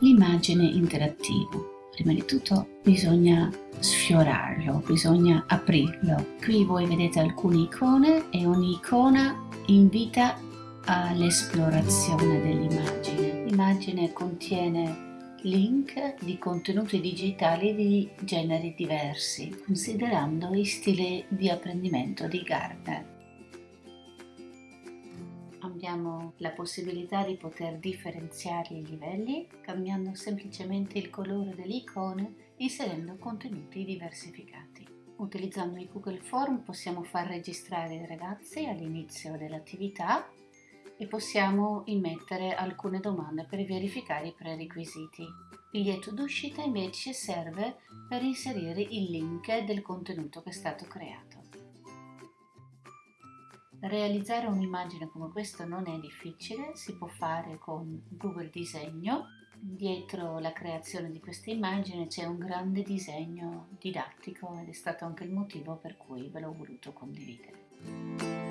l'immagine interattivo. Prima di tutto bisogna sfiorarlo, bisogna aprirlo. Qui voi vedete alcune icone e ogni icona invita all'esplorazione dell'immagine. L'immagine contiene link di contenuti digitali di generi diversi, considerando i stili di apprendimento di Gardner. Abbiamo la possibilità di poter differenziare i livelli cambiando semplicemente il colore delle icone inserendo contenuti diversificati. Utilizzando i Google Form possiamo far registrare i ragazzi all'inizio dell'attività e possiamo immettere alcune domande per verificare i prerequisiti. Il biglietto d'uscita invece serve per inserire il link del contenuto che è stato creato. Realizzare un'immagine come questa non è difficile, si può fare con Google Disegno. Dietro la creazione di questa immagine c'è un grande disegno didattico ed è stato anche il motivo per cui ve l'ho voluto condividere.